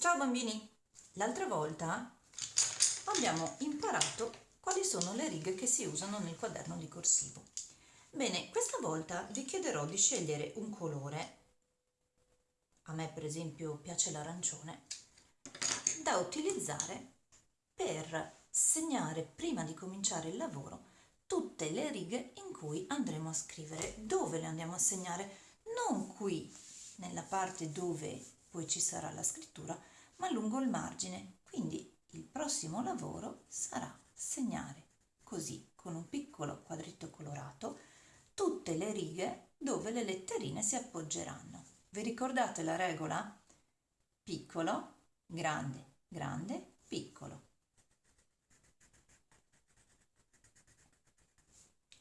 Ciao bambini! L'altra volta abbiamo imparato quali sono le righe che si usano nel quaderno di corsivo. Bene, questa volta vi chiederò di scegliere un colore, a me per esempio piace l'arancione, da utilizzare per segnare prima di cominciare il lavoro tutte le righe in cui andremo a scrivere. Dove le andiamo a segnare? Non qui, nella parte dove poi ci sarà la scrittura, ma lungo il margine. Quindi il prossimo lavoro sarà segnare così, con un piccolo quadretto colorato, tutte le righe dove le letterine si appoggeranno. Vi ricordate la regola? Piccolo, grande, grande, piccolo.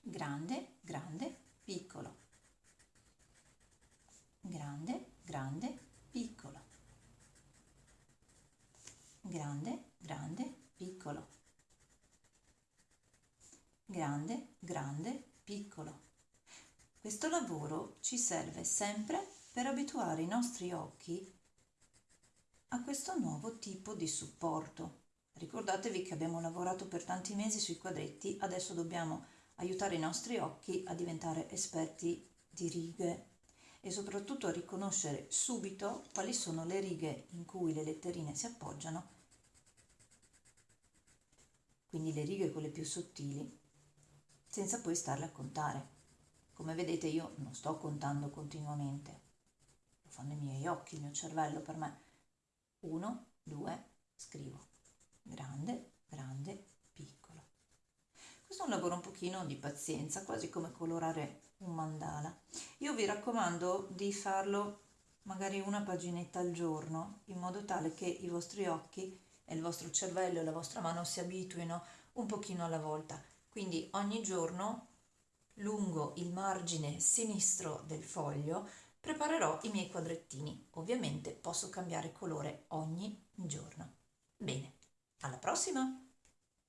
Grande, grande, piccolo. Grande, grande, piccolo, grande, grande, piccolo, grande, grande, piccolo. Questo lavoro ci serve sempre per abituare i nostri occhi a questo nuovo tipo di supporto. Ricordatevi che abbiamo lavorato per tanti mesi sui quadretti, adesso dobbiamo aiutare i nostri occhi a diventare esperti di righe e soprattutto a riconoscere subito quali sono le righe in cui le letterine si appoggiano, quindi le righe quelle più sottili, senza poi starle a contare. Come vedete io non sto contando continuamente, lo fanno i miei occhi, il mio cervello per me. Uno, due, scrivo. Grande, grande, piccolo. Questo è un lavoro un pochino di pazienza, quasi come colorare un mandala. Io vi raccomando di farlo magari una paginetta al giorno, in modo tale che i vostri occhi e il vostro cervello e la vostra mano si abituino un pochino alla volta. Quindi ogni giorno lungo il margine sinistro del foglio preparerò i miei quadrettini. Ovviamente posso cambiare colore ogni giorno. Bene, alla prossima!